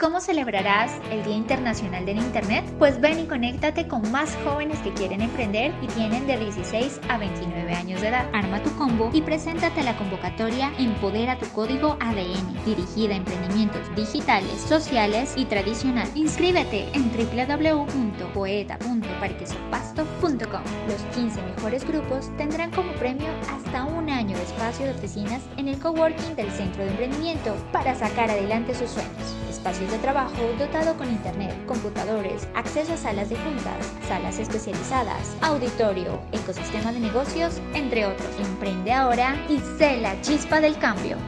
¿Cómo celebrarás el Día Internacional del Internet? Pues ven y conéctate con más jóvenes que quieren emprender y tienen de 16 a 29 años de edad. Arma tu combo y preséntate a la convocatoria Empodera tu código ADN, dirigida a emprendimientos digitales, sociales y tradicional. Inscríbete en www.poeta.parquesopasto.com. Los 15 mejores grupos tendrán como premio hasta un año de espacio de oficinas en el coworking del Centro de Emprendimiento para sacar adelante sus sueños. Espacios de trabajo dotado con internet, computadores, acceso a salas de juntas, salas especializadas, auditorio, ecosistema de negocios, entre otros. Emprende ahora y sé la chispa del cambio.